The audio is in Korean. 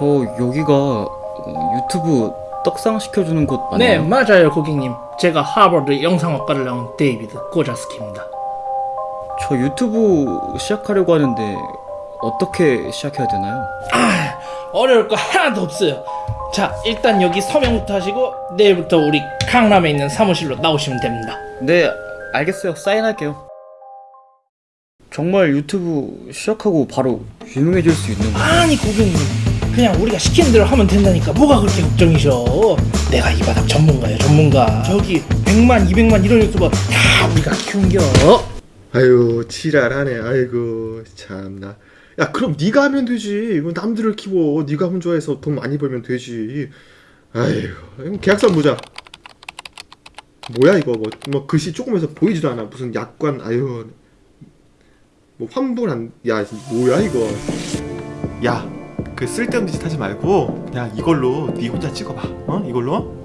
저 여기가 어, 유튜브 떡상 시켜주는 곳 네, 맞나요? 맞아요, 고객님. 제가 하버드 영상학과를 나온 데이비드 고자스키입니다. 저 유튜브 시작하려고 하는데 어떻게 시작해야 되나요? 어려울 거 하나도 없어요. 자, 일단 여기 서명부터 하시고 내일부터 우리 강남에 있는 사무실로 나오시면 됩니다. 네 알겠어요 사인할게요 정말 유튜브 시작하고 바로 유명해질 수 있는 거 아니, 고객님. 그냥 우리가 시키는 대로 하면 된다니까. 뭐가 그렇게 걱정이셔? 내가 이 바닥 전문가예요 전문가. 저기 100만 200만 이런 유튜버 다 우리가 키운겨. 아유 지랄하네. 아이고 참나. 야 그럼 네가 하면 되지. 이거 남들을 키워. 네가 혼자 해서 돈 많이 벌면 되지. 그럼 계약서 보자. 뭐야 이거. 뭐, 뭐 글씨 조금해서 보이지도 않아. 무슨 약관 아유. 뭐 환불한 야 뭐야 이거. 야 그 쓸데없는 짓 하지 말고 그냥 이걸로 네 혼자 찍어봐. 어? 이걸로